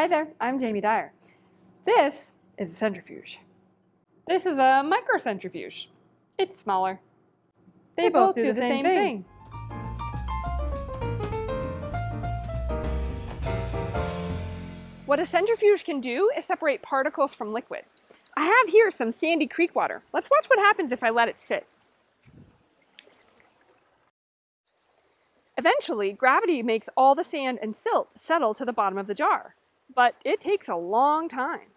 Hi there, I'm Jamie Dyer. This is a centrifuge. This is a microcentrifuge. It's smaller. They, both, do, the, same, thing. What a centrifuge can do is separate particles from liquid. I have here some Sandy Creek water. Let's watch what happens if I let it sit. Eventually, gravity makes all the sand and silt settle to the bottom of the jar, but it takes a long time.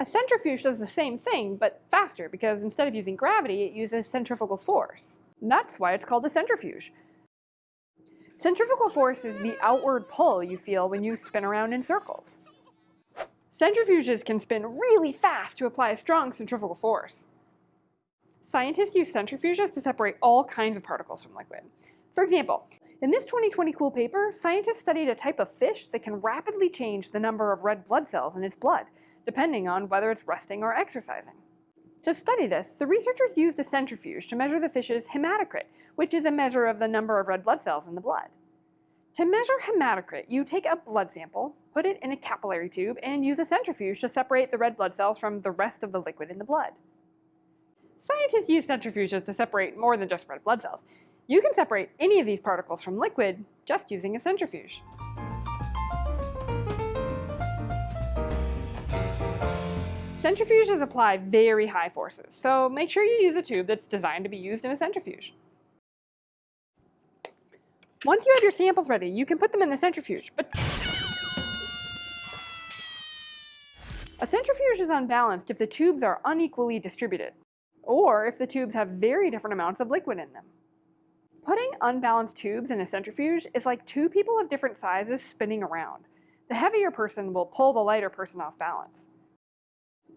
A centrifuge does the same thing, but faster, because instead of using gravity, it uses centrifugal force. that's why it's called a centrifuge. Centrifugal force is the outward pull you feel when you spin around in circles. Centrifuges can spin really fast to apply a strong centrifugal force. Scientists use centrifuges to separate all kinds of particles from liquid. For example, in this 2020 cool paper, scientists studied a type of fish that can rapidly change the number of red blood cells in its blood, depending on whether it's resting or exercising. To study this, the researchers used a centrifuge to measure the fish's hematocrit, which is a measure of the number of red blood cells in the blood. To measure hematocrit, you take a blood sample, put it in a capillary tube, and use a centrifuge to separate the red blood cells from the rest of the liquid in the blood. Scientists use centrifuges to separate more than just red blood cells. You can separate any of these particles from liquid just using a centrifuge. Centrifuges apply very high forces, so make sure you use a tube that's designed to be used in a centrifuge. Once you have your samples ready, you can put them in the centrifuge, but a centrifuge is unbalanced if the tubes are unequally distributed, or if the tubes have very different amounts of liquid in them. Putting unbalanced tubes in a centrifuge is like two people of different sizes spinning around. The heavier person will pull the lighter person off balance.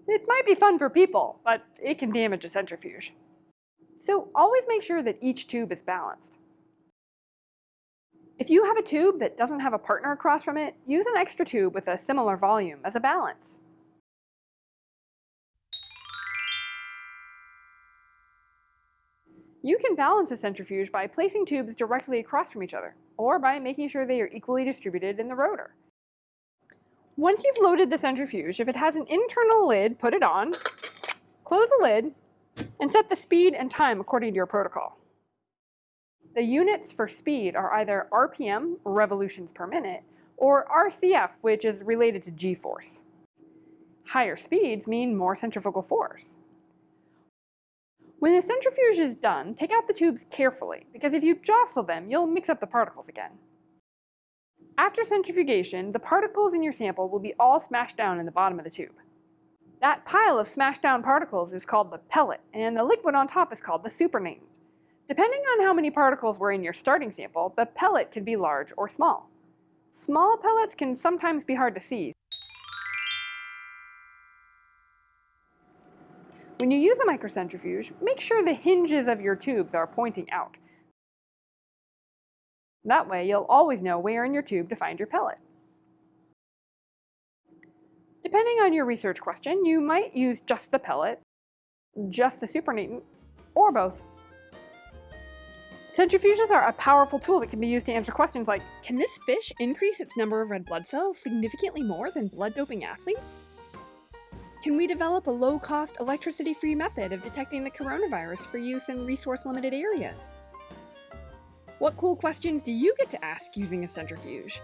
It might be fun for people, but it can damage a centrifuge. So always make sure that each tube is balanced. If you have a tube that doesn't have a partner across from it, use an extra tube with a similar volume as a balance. You can balance a centrifuge by placing tubes directly across from each other, or by making sure they are equally distributed in the rotor. Once you've loaded the centrifuge, if it has an internal lid, put it on, close the lid, and set the speed and time according to your protocol. The units for speed are either RPM, revolutions per minute, or RCF, which is related to g-force. Higher speeds mean more centrifugal force. When the centrifuge is done, take out the tubes carefully, because if you jostle them, you'll mix up the particles again. After centrifugation, the particles in your sample will be all smashed down in the bottom of the tube. That pile of smashed down particles is called the pellet, and the liquid on top is called the supernatant. Depending on how many particles were in your starting sample, the pellet can be large or small. Small pellets can sometimes be hard to see. When you use a microcentrifuge, make sure the hinges of your tubes are pointing out. That way you'll always know where in your tube to find your pellet. Depending on your research question, you might use just the pellet, just the supernatant, or both. Centrifuges are a powerful tool that can be used to answer questions like, can this fish increase its number of red blood cells significantly more than blood doping athletes? Can we develop a low-cost, electricity-free method of detecting the coronavirus for use in resource-limited areas? What cool questions do you get to ask using a centrifuge?